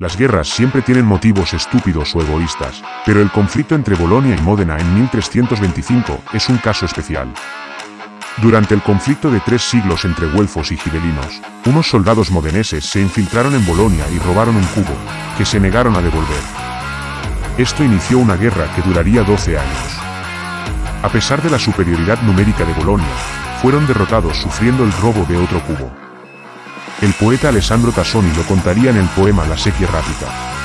Las guerras siempre tienen motivos estúpidos o egoístas, pero el conflicto entre Bolonia y Módena en 1325 es un caso especial. Durante el conflicto de tres siglos entre güelfos y gibelinos, unos soldados modeneses se infiltraron en Bolonia y robaron un cubo, que se negaron a devolver. Esto inició una guerra que duraría 12 años. A pesar de la superioridad numérica de Bolonia, fueron derrotados sufriendo el robo de otro cubo. El poeta Alessandro Tassoni lo contaría en el poema La sequía rápida.